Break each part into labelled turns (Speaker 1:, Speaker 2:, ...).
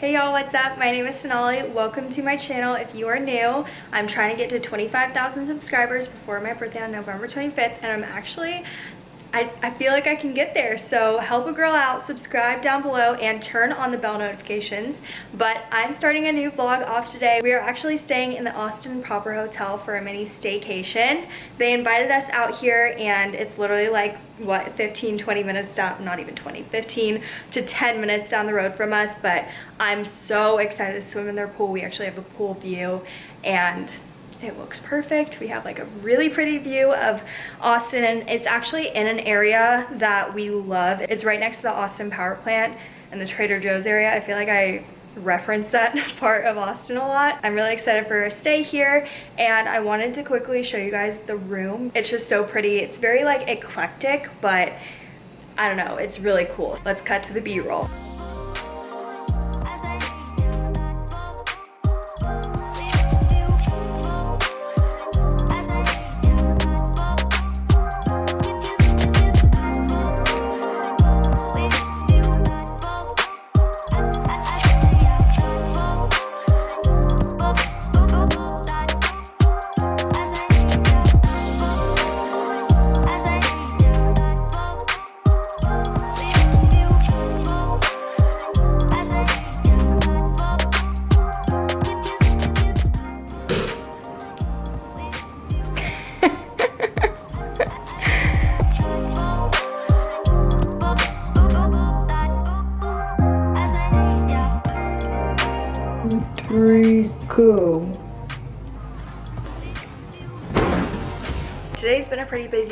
Speaker 1: Hey y'all, what's up? My name is Sonali. Welcome to my channel. If you are new, I'm trying to get to 25,000 subscribers before my birthday on November 25th, and I'm actually I, I feel like I can get there. So help a girl out, subscribe down below, and turn on the bell notifications. But I'm starting a new vlog off today. We are actually staying in the Austin Proper Hotel for a mini staycation. They invited us out here and it's literally like, what, 15, 20 minutes down, not even 20, 15 to 10 minutes down the road from us. But I'm so excited to swim in their pool. We actually have a pool view and it looks perfect. We have like a really pretty view of Austin and it's actually in an area that we love. It's right next to the Austin power plant and the Trader Joe's area. I feel like I reference that part of Austin a lot. I'm really excited for a stay here and I wanted to quickly show you guys the room. It's just so pretty. It's very like eclectic, but I don't know, it's really cool. Let's cut to the B-roll.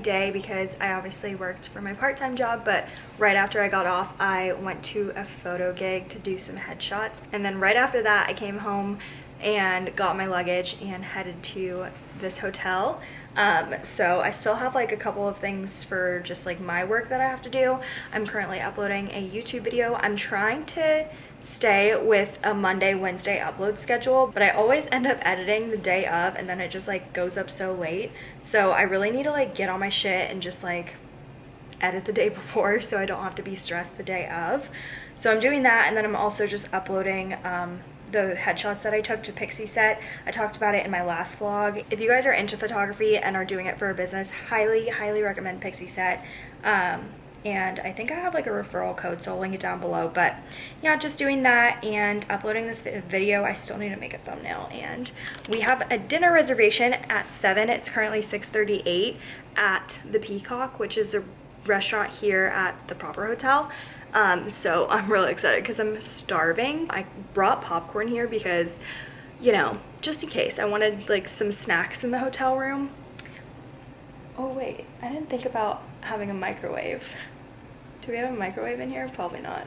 Speaker 1: Day because I obviously worked for my part-time job, but right after I got off, I went to a photo gig to do some headshots. And then right after that, I came home and got my luggage and headed to this hotel. Um, so I still have like a couple of things for just like my work that I have to do. I'm currently uploading a YouTube video. I'm trying to stay with a Monday, Wednesday upload schedule, but I always end up editing the day of and then it just like goes up so late. So I really need to like get on my shit and just like edit the day before so I don't have to be stressed the day of. So I'm doing that and then I'm also just uploading um, the headshots that I took to Pixieset. I talked about it in my last vlog. If you guys are into photography and are doing it for a business, highly, highly recommend Pixieset. Um, and I think I have like a referral code so I'll link it down below. But yeah just doing that and uploading this video I still need to make a thumbnail. And we have a dinner reservation at 7 it's currently 6:38 at the Peacock which is a restaurant here at the proper hotel. Um, so I'm really excited because I'm starving. I brought popcorn here because you know just in case I wanted like some snacks in the hotel room. Oh wait. I didn't think about having a microwave do we have a microwave in here? Probably not.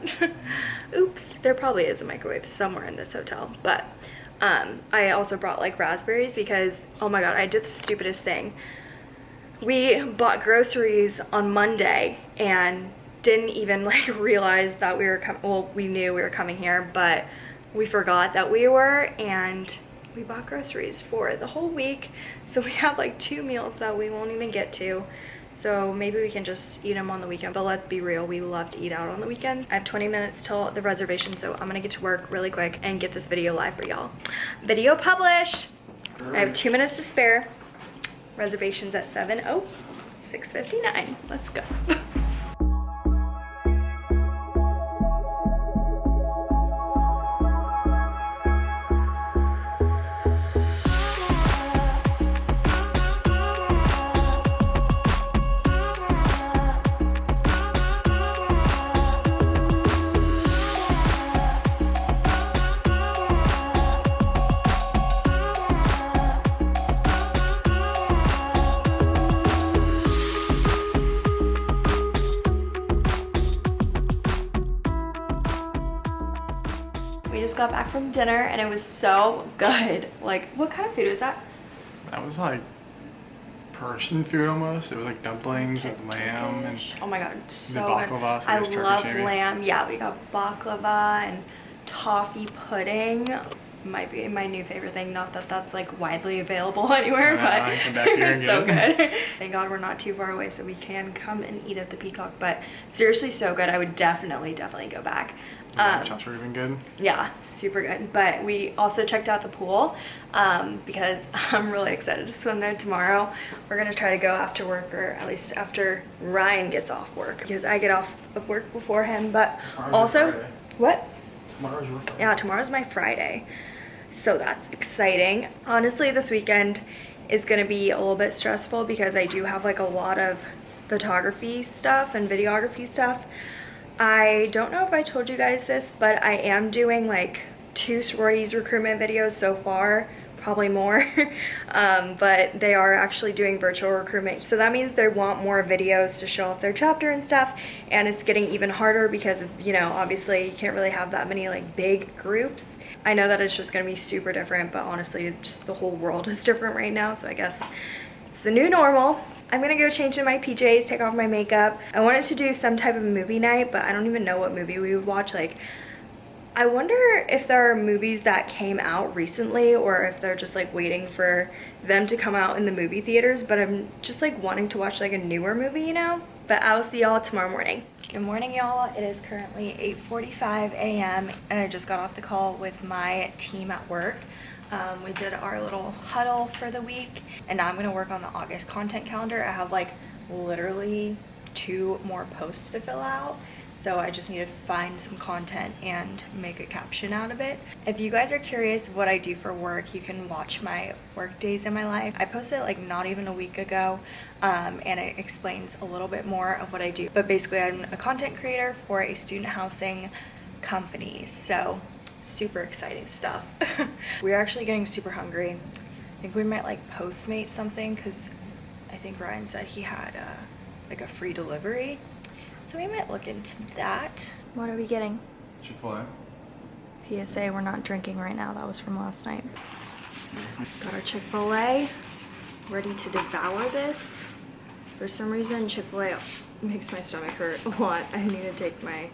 Speaker 1: Oops, there probably is a microwave somewhere in this hotel. But um, I also brought like raspberries because, oh my god, I did the stupidest thing. We bought groceries on Monday and didn't even like realize that we were coming, well, we knew we were coming here, but we forgot that we were and we bought groceries for the whole week. So we have like two meals that we won't even get to. So maybe we can just eat them on the weekend. But let's be real, we love to eat out on the weekends. I have 20 minutes till the reservation, so I'm gonna get to work really quick and get this video live for y'all. Video published. I have two minutes to spare. Reservations at 7. Oh, 6.59. Let's go. got back from dinner and it was so good. Like, what kind of food was that?
Speaker 2: That was like Persian food almost. It was like dumplings with lamb and
Speaker 1: oh my god, so
Speaker 2: baklava,
Speaker 1: so I love lamb. Yeah, we got baklava and toffee pudding. Might be my new favorite thing. Not that that's like widely available anywhere,
Speaker 2: I
Speaker 1: but
Speaker 2: I can come back here and
Speaker 1: it's so
Speaker 2: get
Speaker 1: good. Thank God we're not too far away, so we can come and eat at the Peacock. But seriously, so good. I would definitely, definitely go back.
Speaker 2: Yeah,
Speaker 1: Um,
Speaker 2: shots were even good.
Speaker 1: yeah, super good. But we also checked out the pool um, because I'm really excited to swim there tomorrow. We're gonna try to go after work, or at least after Ryan gets off work, because I get off of work before him. But
Speaker 2: Tomorrow's
Speaker 1: also,
Speaker 2: Friday.
Speaker 1: what?
Speaker 2: Tomorrow's your Friday.
Speaker 1: Yeah, tomorrow's my Friday. So that's exciting. Honestly, this weekend is gonna be a little bit stressful because I do have like a lot of photography stuff and videography stuff. I don't know if I told you guys this, but I am doing like two sororities recruitment videos so far, probably more. um, but they are actually doing virtual recruitment. So that means they want more videos to show off their chapter and stuff. And it's getting even harder because, of, you know, obviously you can't really have that many like big groups. I know that it's just to be super different, but honestly, just the whole world is different right now. So I guess it's the new normal. I'm gonna go change in my PJs, take off my makeup. I wanted to do some type of movie night, but I don't even know what movie we would watch. Like, I wonder if there are movies that came out recently or if they're just like waiting for them to come out in the movie theaters, but I'm just like wanting to watch like a newer movie, you know? But I will see y'all tomorrow morning. Good morning, y'all. It is currently 8.45 a.m. and I just got off the call with my team at work. Um, we did our little huddle for the week and now I'm gonna work on the August content calendar. I have like literally two more posts to fill out. So I just need to find some content and make a caption out of it. If you guys are curious what I do for work, you can watch my work days in my life. I posted it like not even a week ago um, and it explains a little bit more of what I do. But basically I'm a content creator for a student housing company. So super exciting stuff. We're actually getting super hungry. I think we might like Postmate something because I think Ryan said he had uh, like a free delivery. So we might look into that. What are we getting?
Speaker 2: Chick-fil-A.
Speaker 1: PSA, we're not drinking right now. That was from last night. Got our Chick-fil-A. Ready to devour this. For some reason, Chick-fil-A makes my stomach hurt a lot. I need to take my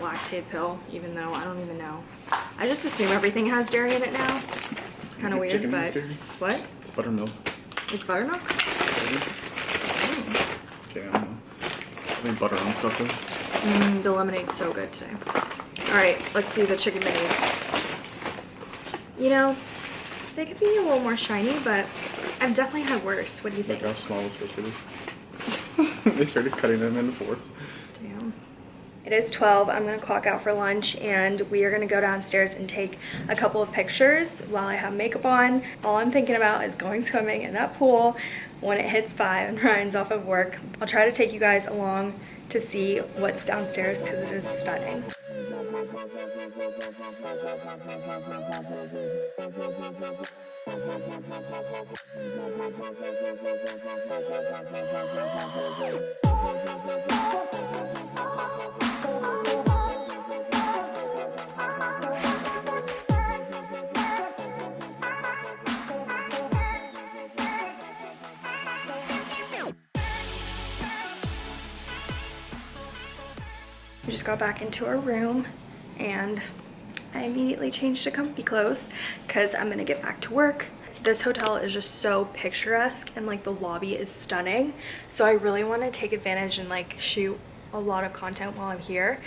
Speaker 1: lactase pill, even though I don't even know. I just assume everything has dairy in it now. It's kind of weird,
Speaker 3: Chicken
Speaker 1: but what?
Speaker 3: It's buttermilk.
Speaker 1: It's buttermilk? Mm.
Speaker 3: Okay, I don't know. I think butter on stuff though.
Speaker 1: Mm, the lemonade's so good today. All right, let's see the chicken minis. You know, they could be a little more shiny, but I've definitely had worse. What do you think?
Speaker 3: how small it's supposed to be. they started cutting them into fourths.
Speaker 1: Damn. It is 12. I'm going to clock out for lunch and we are going to go downstairs and take a couple of pictures while I have makeup on. All I'm thinking about is going swimming in that pool when it hits 5 and Ryan's off of work. I'll try to take you guys along to see what's downstairs because it is stunning. just got back into our room and I immediately changed to comfy clothes because I'm gonna get back to work. This hotel is just so picturesque and like the lobby is stunning. So I really want to take advantage and like shoot a lot of content while I'm here.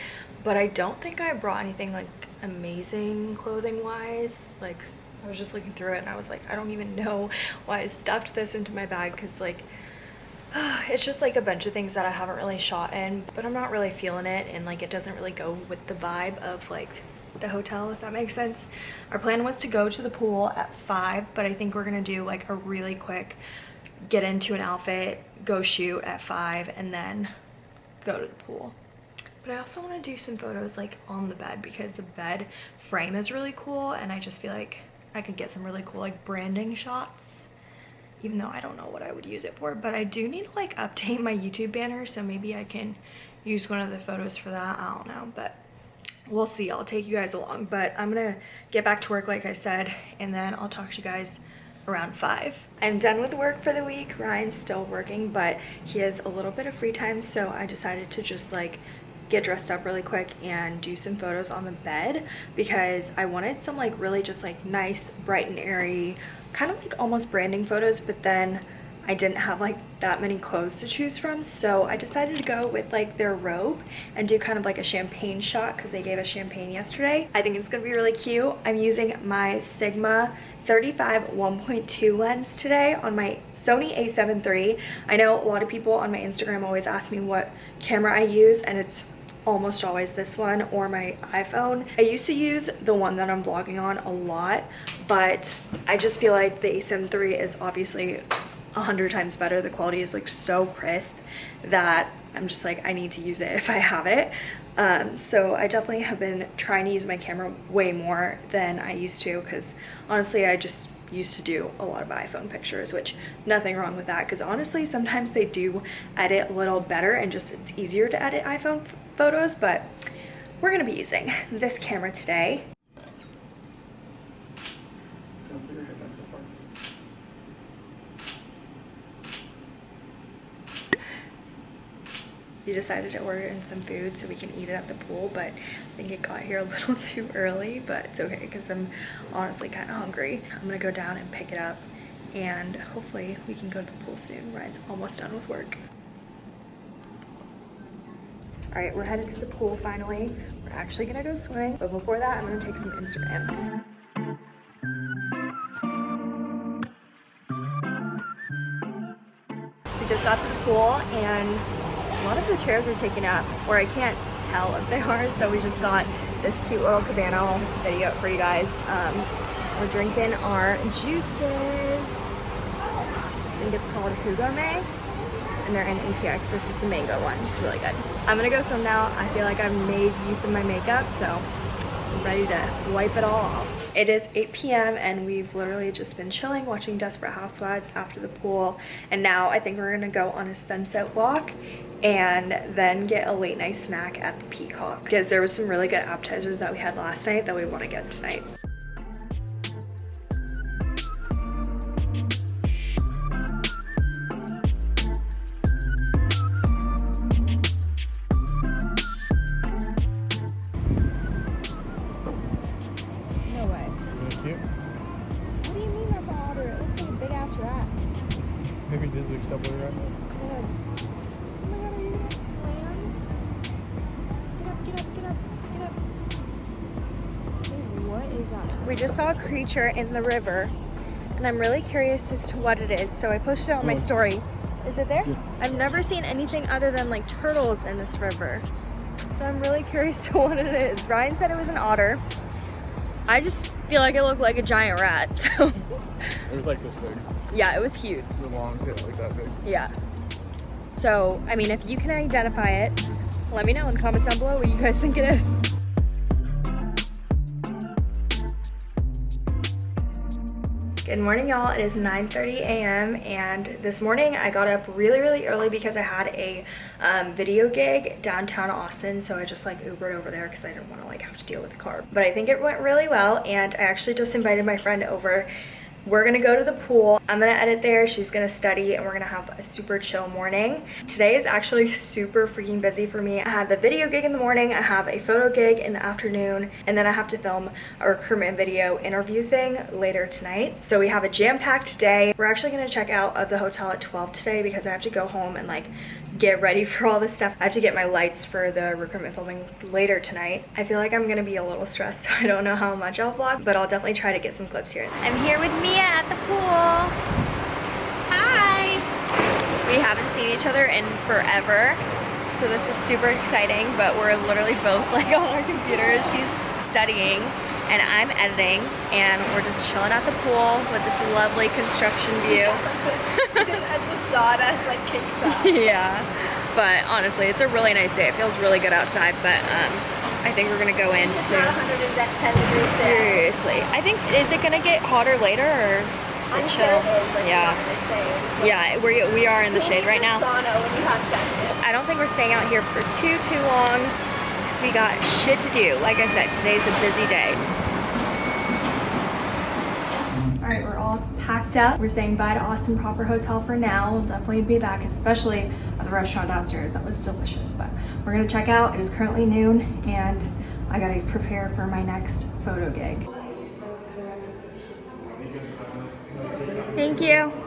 Speaker 1: But I don't think I brought anything like amazing clothing wise. Like I was just looking through it and I was like, I don't even know why I stuffed this into my bag because like it's just like a bunch of things that I haven't really shot in, but I'm not really feeling it and like it doesn't really go with the vibe of like the hotel, if that makes sense. Our plan was to go to the pool at five, but I think we're gonna do like a really quick get into an outfit, go shoot at five, and then go to the pool. But I also want to do some photos like on the bed because the bed frame is really cool and I just feel like I could get some really cool like branding shots even though I don't know what I would use it for, but I do need to like update my YouTube banner, so maybe I can use one of the photos for that. I don't know, but we'll see. I'll take you guys along, but I'm gonna get back to work like I said, and then I'll talk to you guys around five. I'm done with work for the week. Ryan's still working, but he has a little bit of free time, so I decided to just like get dressed up really quick and do some photos on the bed because I wanted some like really just like nice bright and airy kind of like almost branding photos but then I didn't have like that many clothes to choose from so I decided to go with like their robe and do kind of like a champagne shot because they gave us champagne yesterday. I think it's gonna be really cute. I'm using my Sigma 35 1.2 lens today on my Sony a7 III. I know a lot of people on my Instagram always ask me what camera I use and it's almost always this one or my iPhone. I used to use the one that I'm vlogging on a lot, but I just feel like the a7 III is obviously a hundred times better. The quality is like so crisp that I'm just like, I need to use it if I have it. Um, so I definitely have been trying to use my camera way more than I used to because honestly I just used to do a lot of iPhone pictures which nothing wrong with that because honestly sometimes they do edit a little better and just it's easier to edit iPhone photos but we're gonna be using this camera today we decided to order in some food so we can eat it at the pool but I think it got here a little too early but it's okay because I'm honestly kind of hungry. I'm gonna go down and pick it up and hopefully we can go to the pool soon. Ryan's almost done with work. All right, we're headed to the pool finally. We're actually gonna go swimming, but before that, I'm gonna take some Instagrams. We just got to the pool and a lot of the chairs are taken up, or I can't tell if they are, so we just got this cute little cabana video for you guys. Um, we're drinking our juices. I think it's called Hugo May and they're in ATX. This is the mango one. It's really good. I'm gonna go swim now. I feel like I've made use of my makeup, so I'm ready to wipe it all off. It is 8 p.m. and we've literally just been chilling watching Desperate Housewives after the pool. And now I think we're gonna go on a sunset walk and then get a late night snack at the Peacock because there was some really good appetizers that we had last night that we wanna get tonight. We just saw a creature in the river and I'm really curious as to what it is. So I posted it on my
Speaker 3: Oh.
Speaker 1: story. Is it there? I've never seen anything other than like turtles in this river. So I'm really curious to what it is. Ryan said it was an otter. I just feel like it looked like a giant rat. So
Speaker 3: It was like this big.
Speaker 1: yeah, it was huge.
Speaker 3: The long tail, like that big.
Speaker 1: Yeah. So, I mean, if you can identify it, let me know in the comments down below what you guys think it is. Good morning, y'all. It is 9.30 a.m. and this morning I got up really, really early because I had a um, video gig downtown Austin. So I just like Ubered over there because I didn't want to like have to deal with the car. But I think it went really well and I actually just invited my friend over we're gonna go to the pool. I'm gonna edit there, she's gonna study, and we're gonna have a super chill morning. Today is actually super freaking busy for me. I had the video gig in the morning, I have a photo gig in the afternoon, and then I have to film a recruitment video interview thing later tonight. So we have a jam-packed day. We're actually gonna check out of the hotel at 12 today because I have to go home and like get ready for all this stuff. I have to get my lights for the recruitment filming later tonight. I feel like I'm gonna be a little stressed, so I don't know how much I'll vlog, but I'll definitely try to get some clips here. I'm here with Mia at the pool. Hi! We haven't seen each other in forever, so this is super exciting, but we're literally both like on our computers. She's studying and I'm editing and we're just chilling at the pool with this lovely construction view.
Speaker 4: As the sawdust like kicks up.
Speaker 1: yeah but honestly it's a really nice day it feels really good outside but um i think we're gonna go in
Speaker 4: It's
Speaker 1: soon
Speaker 4: not 110 degrees today.
Speaker 1: seriously i think is it gonna get hotter later or is
Speaker 4: I'm
Speaker 1: it
Speaker 4: sure
Speaker 1: chill
Speaker 4: it is. Like
Speaker 1: yeah
Speaker 4: What they say. So
Speaker 1: yeah we we are in the shade right now
Speaker 4: Sauna when you have sex.
Speaker 1: i don't think we're staying out here for too too long because we got shit to do like i said today's a busy day all right, we're all packed up. We're saying bye to Austin Proper Hotel for now. We'll definitely be back, especially at the restaurant downstairs. That was delicious, but we're gonna check out. It is currently noon and I gotta prepare for my next photo gig. Thank you.